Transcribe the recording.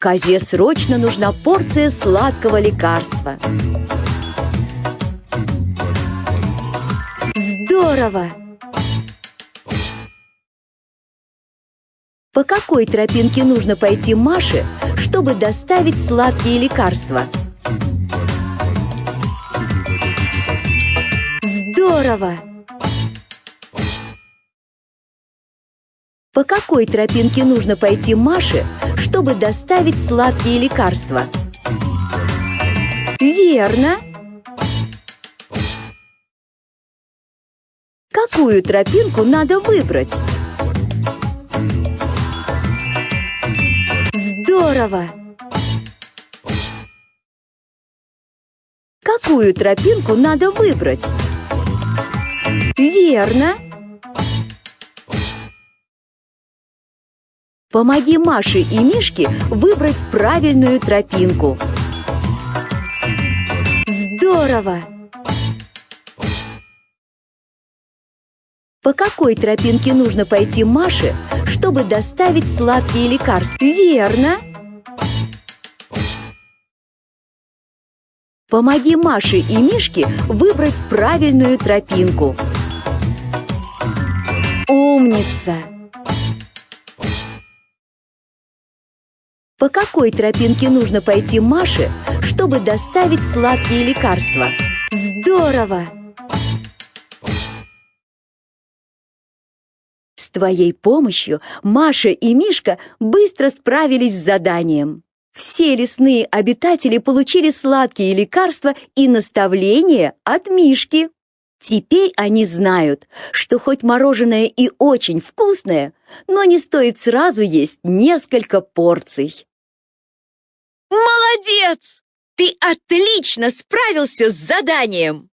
Козе срочно нужна порция сладкого лекарства. Здорово! По какой тропинке нужно пойти Маше, чтобы доставить сладкие лекарства? Здорово! По какой тропинке нужно пойти Маше, чтобы доставить сладкие лекарства? Верно! Какую тропинку надо выбрать? Здорово! Какую тропинку надо выбрать? Верно! Помоги Маше и Мишке выбрать правильную тропинку. Здорово! По какой тропинке нужно пойти Маше, чтобы доставить сладкие лекарства? Верно! Помоги Маше и Мишке выбрать правильную тропинку. Умница! По какой тропинке нужно пойти Маше, чтобы доставить сладкие лекарства? Здорово! С твоей помощью Маша и Мишка быстро справились с заданием. Все лесные обитатели получили сладкие лекарства и наставления от Мишки. Теперь они знают, что хоть мороженое и очень вкусное, но не стоит сразу есть несколько порций. Молодец! Ты отлично справился с заданием!